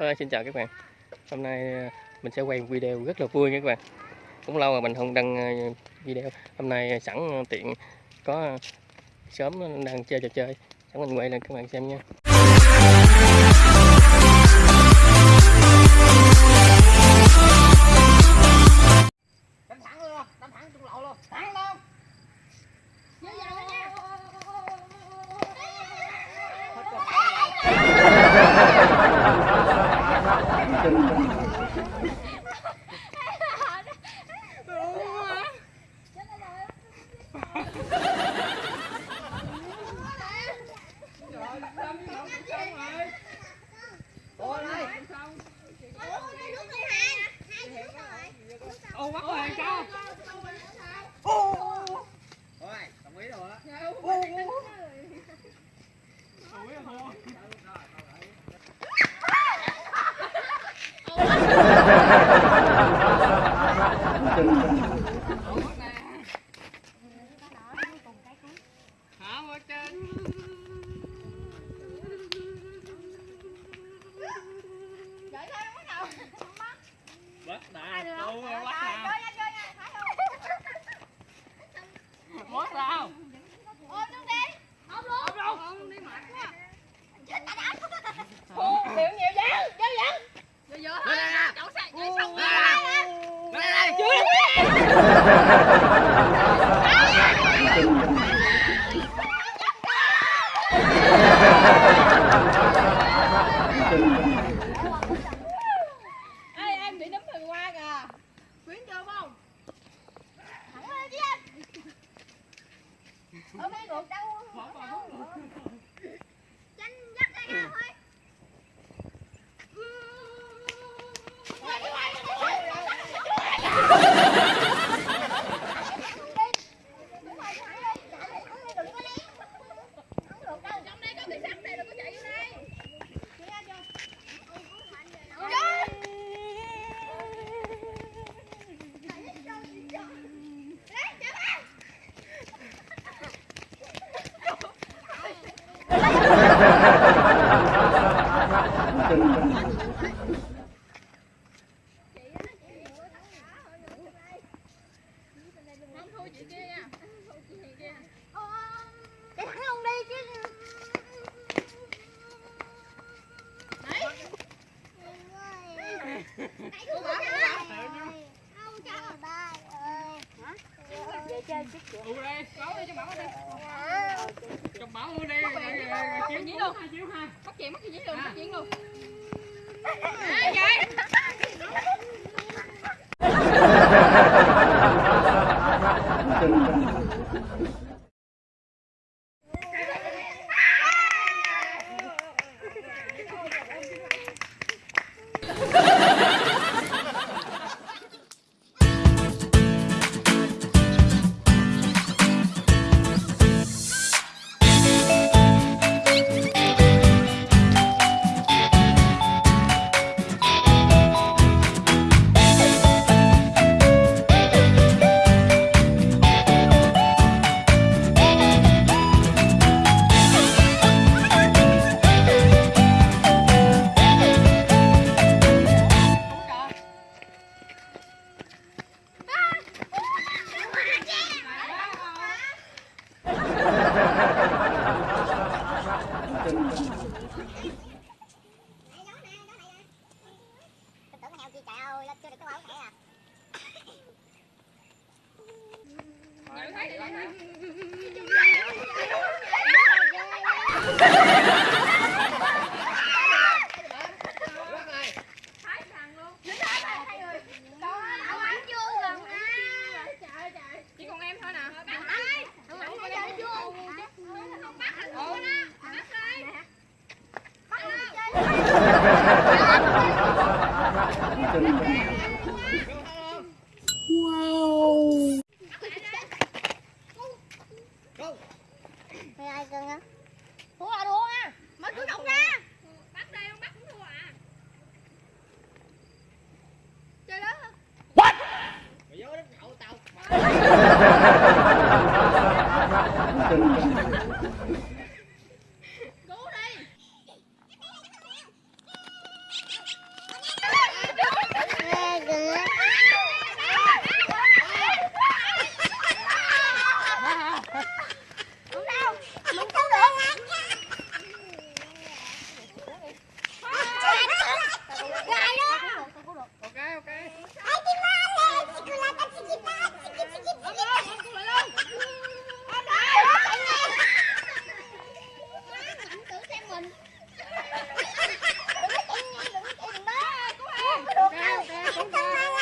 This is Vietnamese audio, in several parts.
À, xin chào các bạn. Hôm nay ờ, mình sẽ quay một video rất là vui nha các bạn. Cũng lâu rồi mình không đăng ờ, video. Hôm nay sẵn tiện có sớm đang chơi trò chơi. Sẵn mình quay lên các bạn xem nha. Bắt chuyện mất cái dĩ luôn, bắt chuyện luôn. Thank you. 哎呀怎么了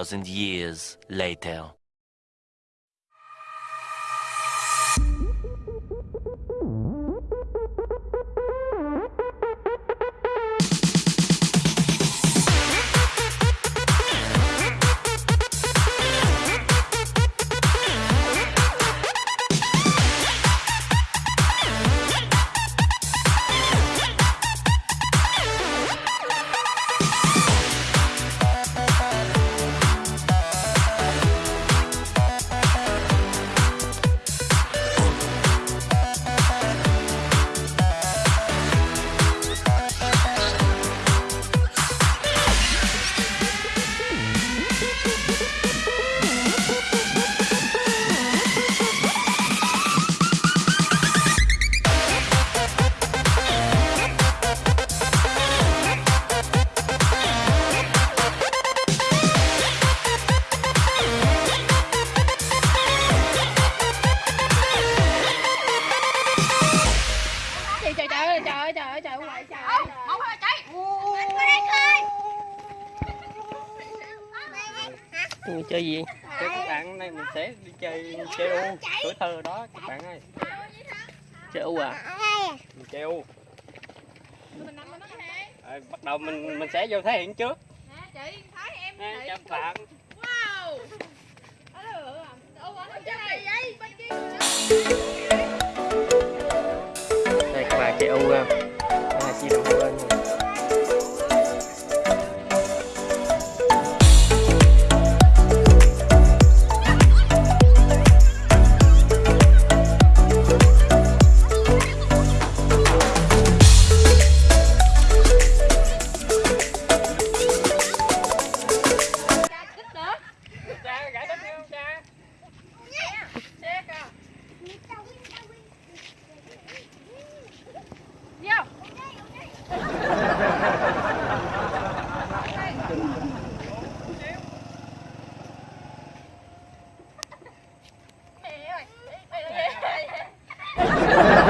thousand years later. mình chơi gì? Thế các bạn hôm nay mình sẽ đi chơi chơi u tuổi thơ đó các bạn ơi chơi u à? Mình chơi u à, bắt đầu mình mình sẽ vô thể hiện trước. Chị chào bạn. Đây các bạn chơi u không đây là chi đồng bên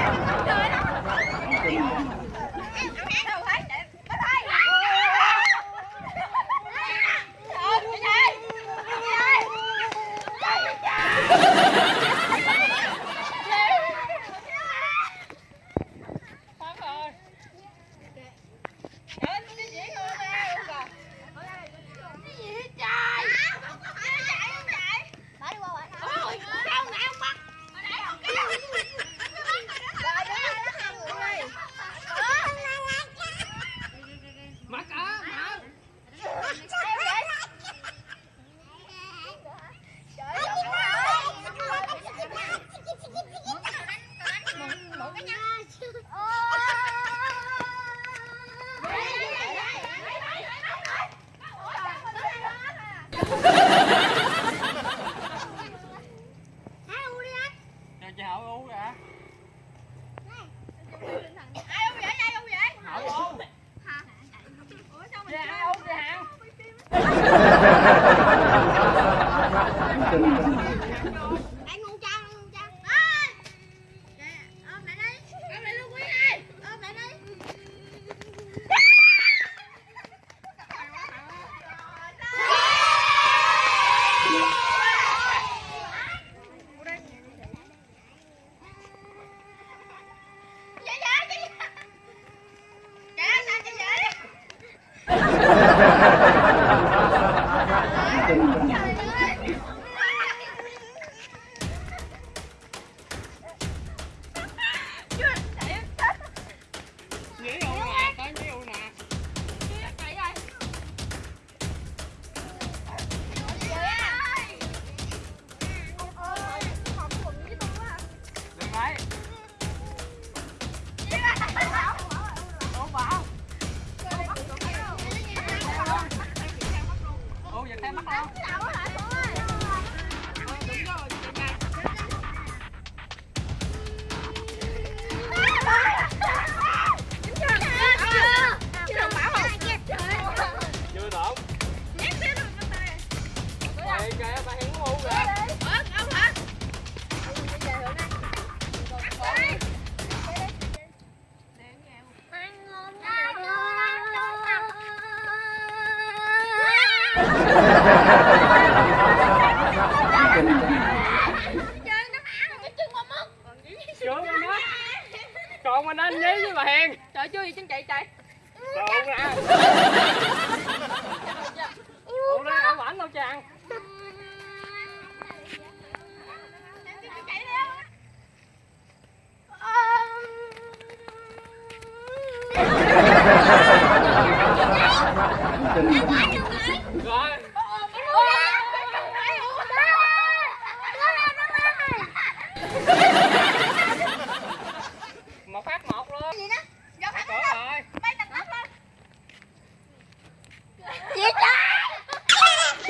Mà nên nhí với bà Hiền. Trời chưa gì trên chạy chạy ổng ảnh đâu chàng. Rồi.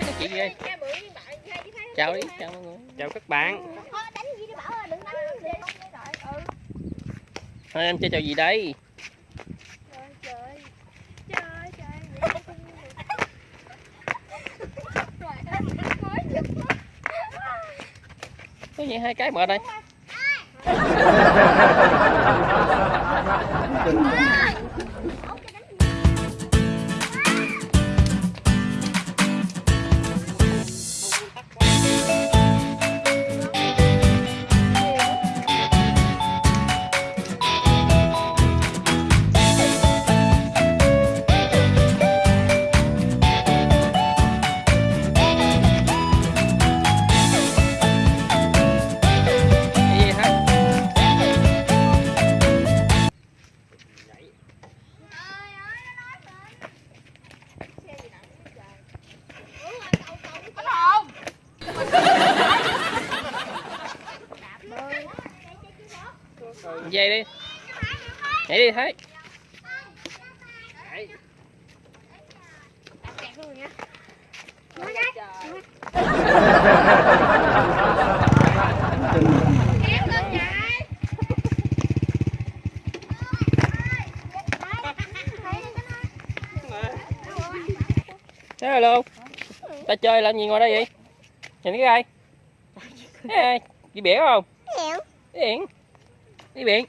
Nói chuyện gì đây Chào đi, chào mọi người. Chào các bạn. Thôi em chơi trò gì đây? Có gì hai cái mở đây Đi Thái Hello Ta chơi làm gì ngồi đây vậy? Nhìn cái ai? Cái ai? Đi biển không? Đi biển. Đi biển